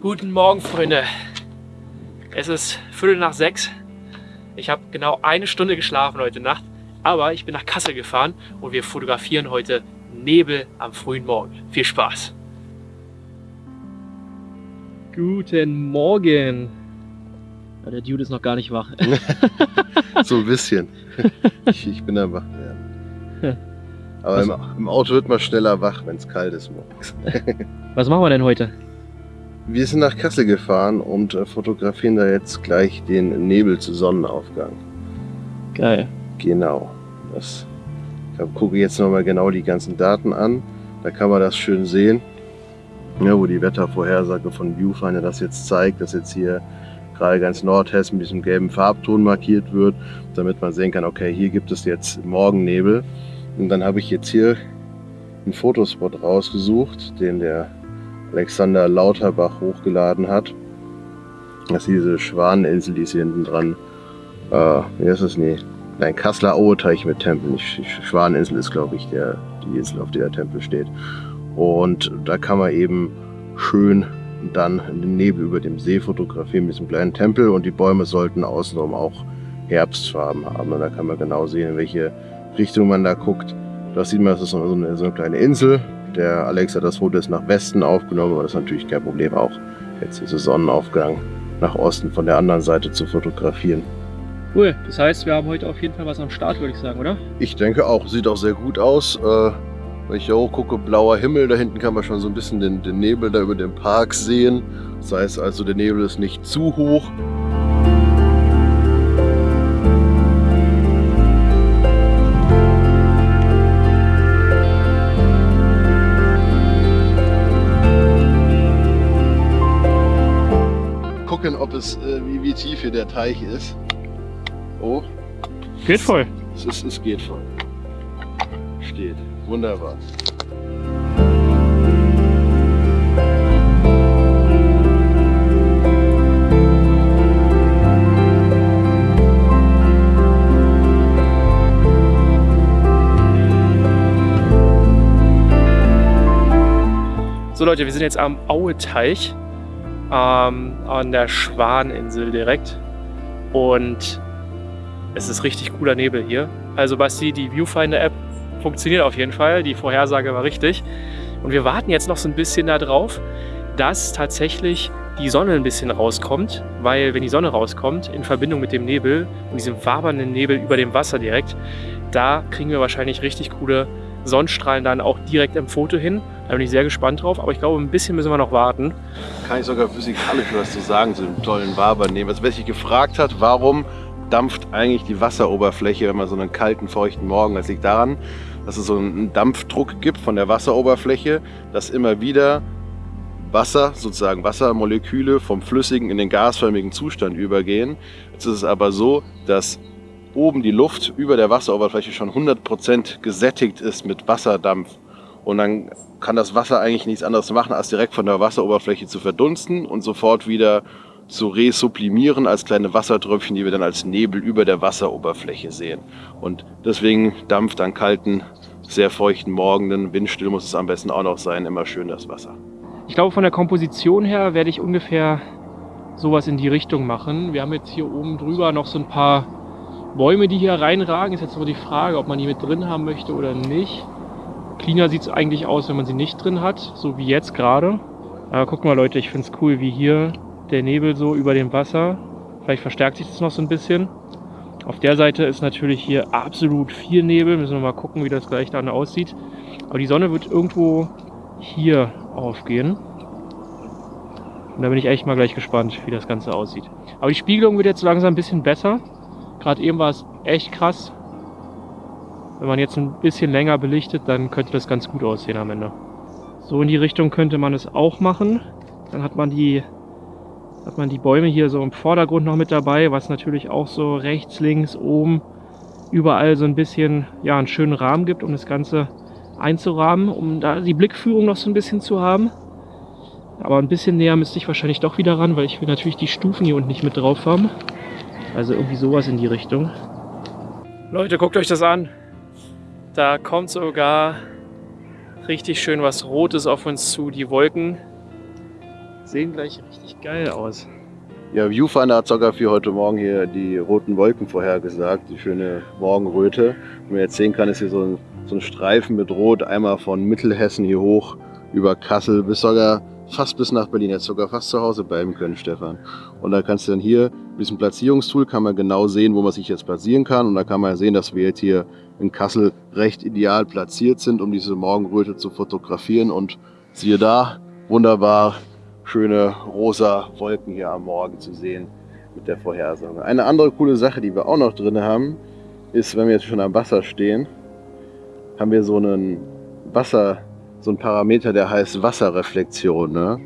Guten Morgen, Freunde. Es ist Viertel nach sechs. Ich habe genau eine Stunde geschlafen heute Nacht, aber ich bin nach Kassel gefahren und wir fotografieren heute Nebel am frühen Morgen. Viel Spaß! Guten Morgen! Ja, der Dude ist noch gar nicht wach. so ein bisschen. Ich, ich bin am wach werden. Aber im, im, Auto wird man schneller wach, wenn es kalt ist morgens. Was machen wir denn heute? Wir sind nach Kassel gefahren und äh, fotografieren da jetzt gleich den Nebel zu Sonnenaufgang. Geil. Genau. Das, ich gucke jetzt nochmal genau die ganzen Daten an. Da kann man das schön sehen, ja, wo die Wettervorhersage von Viewfinder das jetzt zeigt, dass jetzt hier gerade ganz Nordhessen mit diesem gelben Farbton markiert wird, damit man sehen kann, okay, hier gibt es jetzt Morgennebel. Und dann habe ich jetzt hier einen Fotospot rausgesucht, den der Alexander Lauterbach hochgeladen hat. Das ist diese Schwaneninsel, die ist hier hinten dran. Äh, wie heißt das? Nee. Nein, Kasseler Aueteich mit Tempel. Schwaneninsel ist, glaube ich, der, die Insel, auf der der Tempel steht. Und da kann man eben schön dann den Nebel über dem See fotografieren mit diesem kleinen Tempel und die Bäume sollten außenrum auch Herbstfarben haben. Und da kann man genau sehen, in welche Richtung man da guckt. Da sieht man, das ist so eine, so eine kleine Insel. Der Alex hat das Foto jetzt nach Westen aufgenommen, aber das ist natürlich kein Problem, auch jetzt dieser Sonnenaufgang nach Osten von der anderen Seite zu fotografieren. Cool, das heißt, wir haben heute auf jeden Fall was am Start, würde ich sagen, oder? Ich denke auch, sieht auch sehr gut aus. Äh, wenn ich hier hoch gucke, blauer Himmel, da hinten kann man schon so ein bisschen den, den Nebel da über den Park sehen. Das heißt also, der Nebel ist nicht zu hoch. Es, äh, wie, wie tief hier der Teich ist. Oh. Geht voll. Es, ist, es geht voll. Steht. Wunderbar. So Leute, wir sind jetzt am Aueteich, ähm, an der Schwaninsel direkt. Und es ist richtig cooler Nebel hier. Also Basti, die Viewfinder-App funktioniert auf jeden Fall. Die Vorhersage war richtig. Und wir warten jetzt noch so ein bisschen darauf, dass tatsächlich die Sonne ein bisschen rauskommt, weil wenn die Sonne rauskommt, in Verbindung mit dem Nebel und diesem wabernden Nebel über dem Wasser direkt, da kriegen wir wahrscheinlich richtig coole Sonnenstrahlen dann auch direkt im Foto hin. Da bin ich sehr gespannt drauf, aber ich glaube, ein bisschen müssen wir noch warten. Kann ich sogar physikalisch was zu sagen zu dem tollen Wabernehmen. Also wer sich gefragt hat, warum dampft eigentlich die Wasseroberfläche, wenn man so einen kalten, feuchten Morgen, das liegt daran, dass es so einen Dampfdruck gibt von der Wasseroberfläche, dass immer wieder Wasser, sozusagen Wassermoleküle vom flüssigen in den gasförmigen Zustand übergehen. Jetzt ist es aber so, dass oben die Luft über der Wasseroberfläche schon 100% gesättigt ist mit Wasserdampf. Und dann kann das Wasser eigentlich nichts anderes machen, als direkt von der Wasseroberfläche zu verdunsten und sofort wieder zu resublimieren als kleine Wassertröpfchen, die wir dann als Nebel über der Wasseroberfläche sehen. Und deswegen dampft an kalten, sehr feuchten Morgenen, windstill muss es am besten auch noch sein, immer schön das Wasser. Ich glaube, von der Komposition her werde ich ungefähr sowas in die Richtung machen. Wir haben jetzt hier oben drüber noch so ein paar Bäume, die hier reinragen. Ist jetzt aber die Frage, ob man die mit drin haben möchte oder nicht. Cleaner sieht es eigentlich aus, wenn man sie nicht drin hat, so wie jetzt gerade. Aber guck mal Leute, ich finde es cool, wie hier der Nebel so über dem Wasser. Vielleicht verstärkt sich das noch so ein bisschen. Auf der Seite ist natürlich hier absolut viel Nebel. Müssen wir mal gucken, wie das gleich dann aussieht. Aber die Sonne wird irgendwo hier aufgehen. Und da bin ich echt mal gleich gespannt, wie das Ganze aussieht. Aber die Spiegelung wird jetzt langsam ein bisschen besser. Gerade eben war es echt krass. Wenn man jetzt ein bisschen länger belichtet, dann könnte das ganz gut aussehen am Ende. So in die Richtung könnte man es auch machen. Dann hat man die hat man die Bäume hier so im Vordergrund noch mit dabei, was natürlich auch so rechts, links, oben, überall so ein bisschen, ja, einen schönen Rahmen gibt, um das Ganze einzurahmen, um da die Blickführung noch so ein bisschen zu haben. Aber ein bisschen näher müsste ich wahrscheinlich doch wieder ran, weil ich will natürlich die Stufen hier unten nicht mit drauf haben. Also irgendwie sowas in die Richtung. Leute, guckt euch das an. Da kommt sogar richtig schön was Rotes auf uns zu. Die Wolken sehen gleich richtig geil aus. Ja, Viewfinder hat sogar für heute Morgen hier die roten Wolken vorhergesagt, die schöne Morgenröte. Wie man jetzt sehen kann, ist hier so ein, so ein Streifen mit Rot, einmal von Mittelhessen hier hoch über Kassel bis sogar fast bis nach Berlin. Jetzt sogar fast zu Hause bleiben können, Stefan. Und da kannst du dann hier mit diesem Platzierungstool kann man genau sehen, wo man sich jetzt platzieren kann. Und da kann man sehen, dass wir jetzt hier in Kassel recht ideal platziert sind, um diese Morgenröte zu fotografieren. Und siehe da, wunderbar schöne rosa Wolken hier am Morgen zu sehen mit der Vorhersage. Eine andere coole Sache, die wir auch noch drin haben, ist, wenn wir jetzt schon am Wasser stehen, haben wir so einen Wasser, so einen Parameter, der heißt Wasserreflexion. Ne?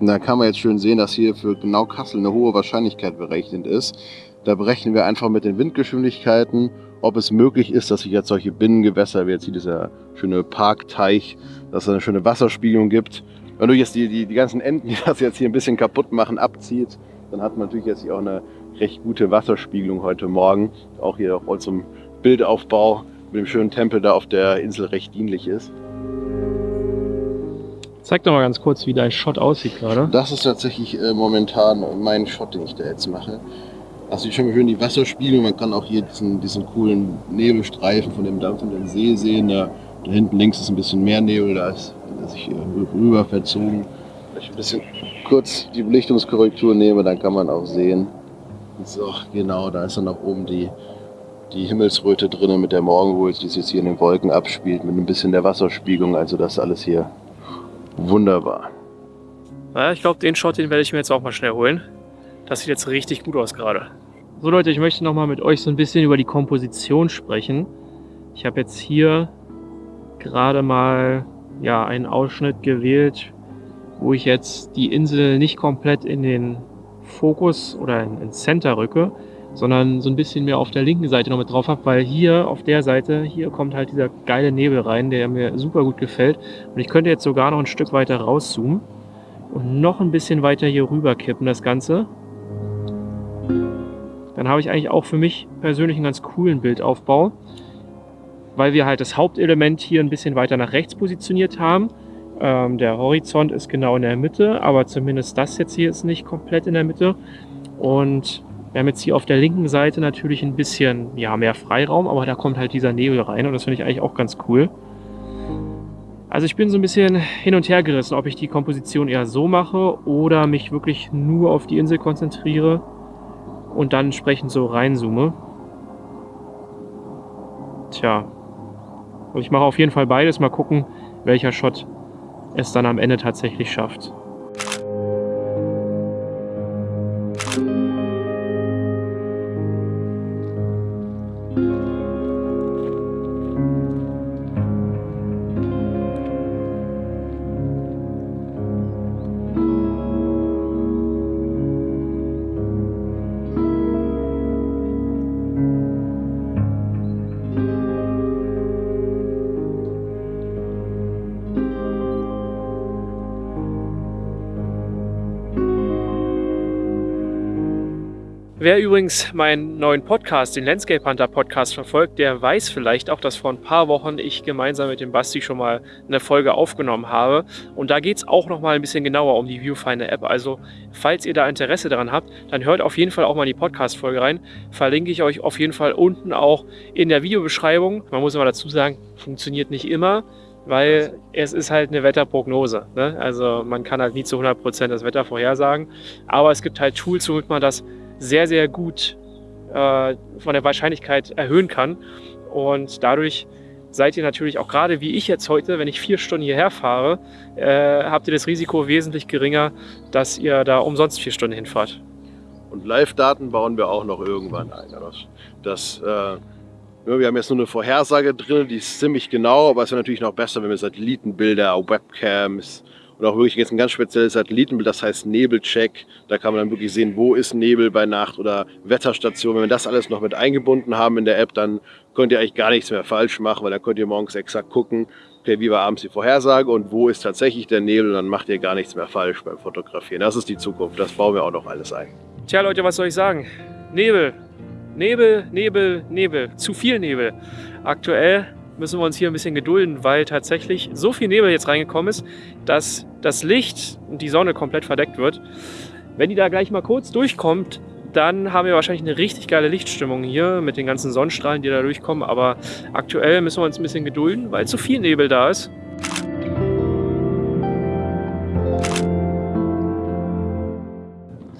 Und da kann man jetzt schön sehen, dass hier für genau Kassel eine hohe Wahrscheinlichkeit berechnet ist. Da berechnen wir einfach mit den Windgeschwindigkeiten, ob es möglich ist, dass sich jetzt solche Binnengewässer, wie jetzt hier dieser schöne Parkteich, dass es eine schöne Wasserspiegelung gibt. Wenn du jetzt die, die, die ganzen Enten, die das jetzt hier ein bisschen kaputt machen, abzieht, dann hat man natürlich jetzt hier auch eine recht gute Wasserspiegelung heute Morgen. Auch hier auch zum Bildaufbau mit dem schönen Tempel da auf der Insel recht dienlich ist. Zeig doch mal ganz kurz, wie dein Shot aussieht gerade. Das ist tatsächlich äh, momentan mein Shot, den ich da jetzt mache. Also schon mal schön die Wasserspiegelung. Man kann auch hier diesen, diesen coolen Nebelstreifen von dem dampfenden See sehen. Da, da hinten links ist ein bisschen mehr Nebel, da ist sich rüber verzogen. Wenn ich ein bisschen kurz die Belichtungskorrektur nehme, dann kann man auch sehen. So, genau, da ist dann auch oben die, die Himmelsröte drin mit der Morgenröte, die sich jetzt hier in den Wolken abspielt, mit ein bisschen der Wasserspiegelung. Also das alles hier wunderbar. Ja, ich glaube, den Shot, den werde ich mir jetzt auch mal schnell holen. Das sieht jetzt richtig gut aus gerade. So Leute, ich möchte nochmal mit euch so ein bisschen über die Komposition sprechen. Ich habe jetzt hier gerade mal ja, einen Ausschnitt gewählt, wo ich jetzt die Insel nicht komplett in den Fokus oder ins Center rücke, sondern so ein bisschen mehr auf der linken Seite noch mit drauf habe, weil hier auf der Seite, hier kommt halt dieser geile Nebel rein, der mir super gut gefällt. Und ich könnte jetzt sogar noch ein Stück weiter rauszoomen und noch ein bisschen weiter hier rüber kippen das Ganze. Dann habe ich eigentlich auch für mich persönlich einen ganz coolen Bildaufbau, weil wir halt das Hauptelement hier ein bisschen weiter nach rechts positioniert haben. Ähm, der Horizont ist genau in der Mitte, aber zumindest das jetzt hier ist nicht komplett in der Mitte. Und wir haben jetzt hier auf der linken Seite natürlich ein bisschen ja, mehr Freiraum, aber da kommt halt dieser Nebel rein und das finde ich eigentlich auch ganz cool. Also ich bin so ein bisschen hin und her gerissen, ob ich die Komposition eher so mache oder mich wirklich nur auf die Insel konzentriere und dann entsprechend so reinzoome. Tja. Und ich mache auf jeden Fall beides. Mal gucken, welcher Shot es dann am Ende tatsächlich schafft. Wer übrigens meinen neuen Podcast, den Landscape Hunter Podcast verfolgt, der weiß vielleicht auch, dass vor ein paar Wochen ich gemeinsam mit dem Basti schon mal eine Folge aufgenommen habe. Und da geht es auch noch mal ein bisschen genauer um die Viewfinder App. Also falls ihr da Interesse daran habt, dann hört auf jeden Fall auch mal in die Podcast-Folge rein. Verlinke ich euch auf jeden Fall unten auch in der Videobeschreibung. Man muss immer dazu sagen, funktioniert nicht immer weil es ist halt eine Wetterprognose. Ne? Also man kann halt nie zu 100% das Wetter vorhersagen, aber es gibt halt Tools, womit man das sehr, sehr gut äh, von der Wahrscheinlichkeit erhöhen kann. Und dadurch seid ihr natürlich auch gerade wie ich jetzt heute, wenn ich vier Stunden hierher fahre, äh, habt ihr das Risiko wesentlich geringer, dass ihr da umsonst vier Stunden hinfahrt. Und Live-Daten bauen wir auch noch irgendwann ein. Das, das äh, wir haben jetzt nur eine Vorhersage drin, die ist ziemlich genau, aber es wäre natürlich noch besser, wenn wir Satellitenbilder, Webcams, und auch wirklich jetzt ein ganz spezielles Satellitenbild, das heißt Nebelcheck. Da kann man dann wirklich sehen, wo ist Nebel bei Nacht oder Wetterstation. Wenn wir das alles noch mit eingebunden haben in der App, dann könnt ihr eigentlich gar nichts mehr falsch machen, weil dann könnt ihr morgens exakt gucken, okay, wie war abends die Vorhersage und wo ist tatsächlich der Nebel und dann macht ihr gar nichts mehr falsch beim Fotografieren. Das ist die Zukunft, das bauen wir auch noch alles ein. Tja Leute, was soll ich sagen? Nebel, Nebel, Nebel, Nebel, zu viel Nebel. Aktuell müssen wir uns hier ein bisschen gedulden, weil tatsächlich so viel Nebel jetzt reingekommen ist, dass das Licht und die Sonne komplett verdeckt wird. Wenn die da gleich mal kurz durchkommt, dann haben wir wahrscheinlich eine richtig geile Lichtstimmung hier mit den ganzen Sonnenstrahlen, die da durchkommen. Aber aktuell müssen wir uns ein bisschen gedulden, weil zu viel Nebel da ist.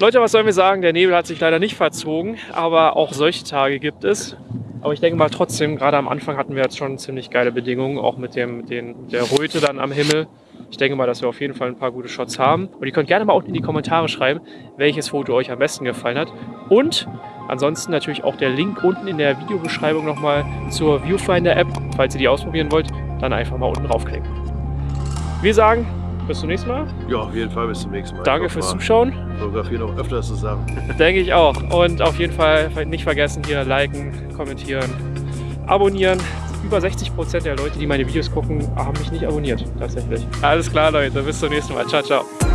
Leute, was sollen wir sagen? Der Nebel hat sich leider nicht verzogen, aber auch solche Tage gibt es. Aber ich denke mal trotzdem, gerade am Anfang hatten wir jetzt schon ziemlich geile Bedingungen, auch mit, dem, mit den, der Röte dann am Himmel. Ich denke mal, dass wir auf jeden Fall ein paar gute Shots haben. Und ihr könnt gerne mal unten in die Kommentare schreiben, welches Foto euch am besten gefallen hat. Und ansonsten natürlich auch der Link unten in der Videobeschreibung nochmal zur Viewfinder-App. Falls ihr die ausprobieren wollt, dann einfach mal unten draufklicken. Wir sagen, bis zum nächsten Mal. Ja, auf jeden Fall bis zum nächsten Mal. Danke fürs Zuschauen. Fotografie noch öfter zusammen. Denke ich auch. Und auf jeden Fall nicht vergessen, hier liken, kommentieren, abonnieren. Über 60% der Leute, die meine Videos gucken, haben mich nicht abonniert. Tatsächlich. Alles klar, Leute. Bis zum nächsten Mal. Ciao, ciao.